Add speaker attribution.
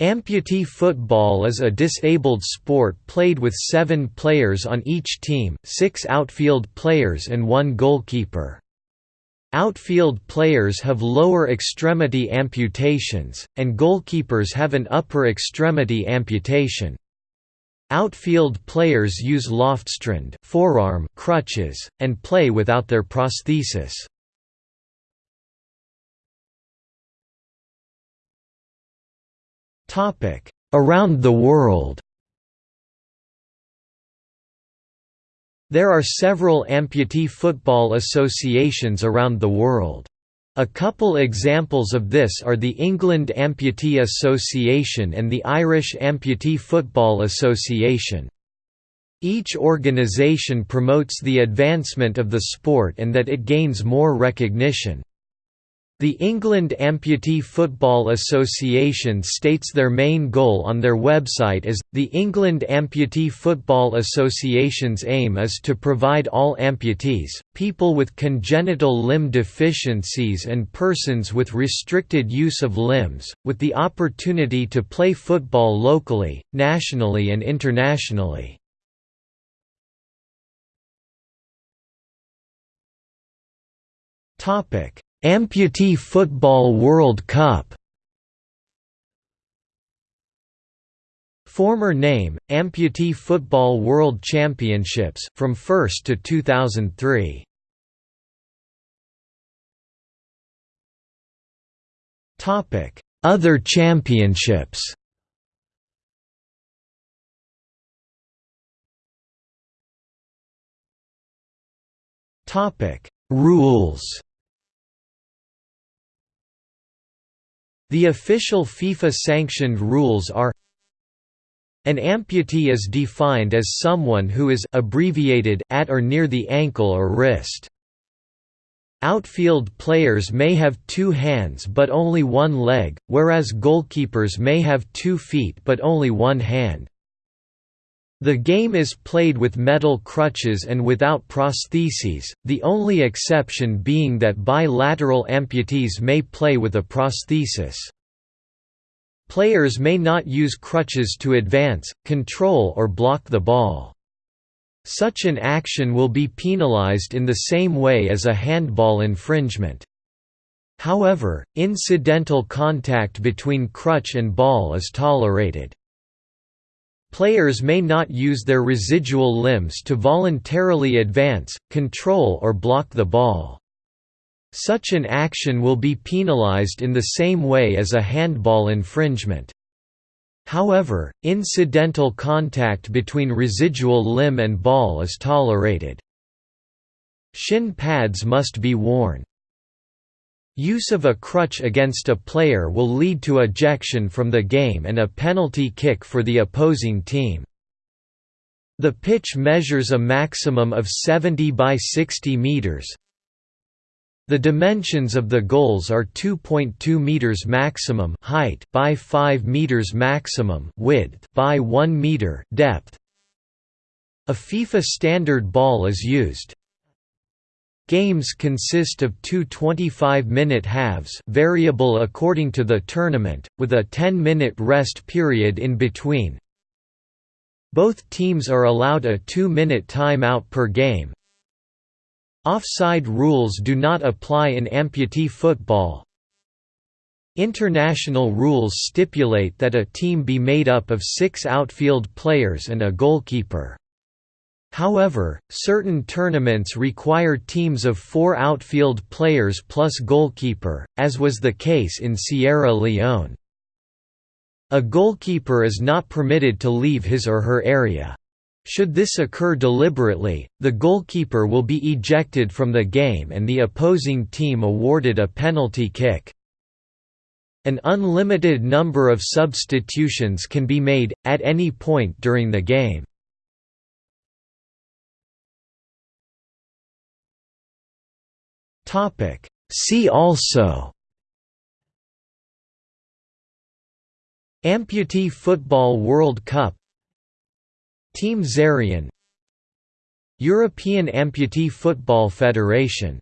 Speaker 1: Amputee football is a disabled sport played with seven players on each team six outfield players and one goalkeeper. Outfield players have lower extremity amputations, and goalkeepers have an upper extremity amputation. Outfield players use Lofstrand forearm crutches, and play without their prosthesis. Around the world There are several amputee football associations around the world. A couple examples of this are the England Amputee Association and the Irish Amputee Football Association. Each organisation promotes the advancement of the sport and that it gains more recognition. The England Amputee Football Association states their main goal on their website is, the England Amputee Football Association's aim is to provide all amputees, people with congenital limb deficiencies and persons with restricted use of limbs, with the opportunity to play football locally, nationally and internationally. Topic Amputee Football World Cup. Former name, Amputee Football World Championships, from 1st to 2003. Other championships. Topic. Rules The official FIFA-sanctioned rules are An amputee is defined as someone who is abbreviated at or near the ankle or wrist. Outfield players may have two hands but only one leg, whereas goalkeepers may have two feet but only one hand. The game is played with metal crutches and without prostheses, the only exception being that bilateral amputees may play with a prosthesis. Players may not use crutches to advance, control or block the ball. Such an action will be penalized in the same way as a handball infringement. However, incidental contact between crutch and ball is tolerated. Players may not use their residual limbs to voluntarily advance, control or block the ball. Such an action will be penalized in the same way as a handball infringement. However, incidental contact between residual limb and ball is tolerated. Shin pads must be worn. Use of a crutch against a player will lead to ejection from the game and a penalty kick for the opposing team. The pitch measures a maximum of 70 by 60 meters. The dimensions of the goals are 2.2 meters maximum height by 5 meters maximum width by 1 meter depth. A FIFA standard ball is used. Games consist of two 25-minute halves variable according to the tournament, with a 10-minute rest period in between. Both teams are allowed a two-minute time-out per game. Offside rules do not apply in amputee football. International rules stipulate that a team be made up of six outfield players and a goalkeeper. However, certain tournaments require teams of four outfield players plus goalkeeper, as was the case in Sierra Leone. A goalkeeper is not permitted to leave his or her area. Should this occur deliberately, the goalkeeper will be ejected from the game and the opposing team awarded a penalty kick. An unlimited number of substitutions can be made, at any point during the game. Topic. See also Amputee Football World Cup Team Zarian European Amputee Football Federation